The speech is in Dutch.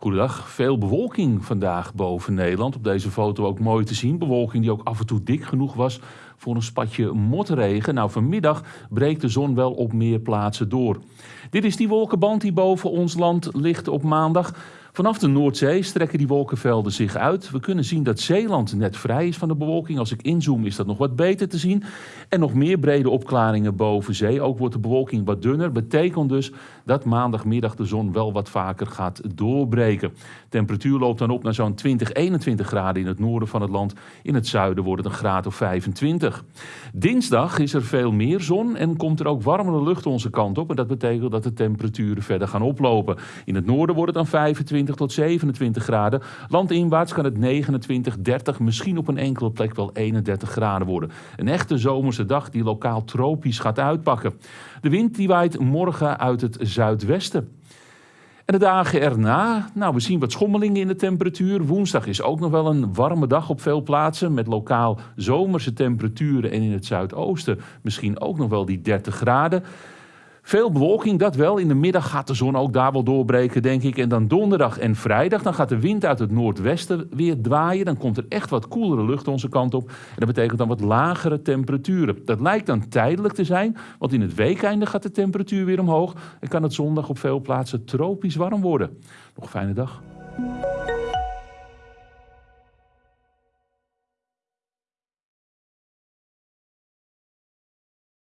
Goedendag. Veel bewolking vandaag boven Nederland. Op deze foto ook mooi te zien. Bewolking die ook af en toe dik genoeg was voor een spatje motregen. Nou, vanmiddag breekt de zon wel op meer plaatsen door. Dit is die wolkenband die boven ons land ligt op maandag. Vanaf de Noordzee strekken die wolkenvelden zich uit. We kunnen zien dat Zeeland net vrij is van de bewolking. Als ik inzoom is dat nog wat beter te zien. En nog meer brede opklaringen boven zee. Ook wordt de bewolking wat dunner. Betekent dus dat maandagmiddag de zon wel wat vaker gaat doorbreken. Temperatuur loopt dan op naar zo'n 20, 21 graden in het noorden van het land. In het zuiden wordt het een graad of 25. Dinsdag is er veel meer zon en komt er ook warmere lucht onze kant op. En dat betekent dat de temperaturen verder gaan oplopen. In het noorden wordt het dan 25 tot 27 graden. Landinwaarts kan het 29, 30, misschien op een enkele plek wel 31 graden worden. Een echte zomerse dag die lokaal tropisch gaat uitpakken. De wind die waait morgen uit het zuidwesten. En de dagen erna, nou we zien wat schommelingen in de temperatuur. Woensdag is ook nog wel een warme dag op veel plaatsen met lokaal zomerse temperaturen en in het zuidoosten misschien ook nog wel die 30 graden. Veel bewolking, dat wel. In de middag gaat de zon ook daar wel doorbreken, denk ik. En dan donderdag en vrijdag, dan gaat de wind uit het noordwesten weer draaien. Dan komt er echt wat koelere lucht onze kant op. En dat betekent dan wat lagere temperaturen. Dat lijkt dan tijdelijk te zijn, want in het weekeinde gaat de temperatuur weer omhoog. En kan het zondag op veel plaatsen tropisch warm worden. Nog een fijne dag.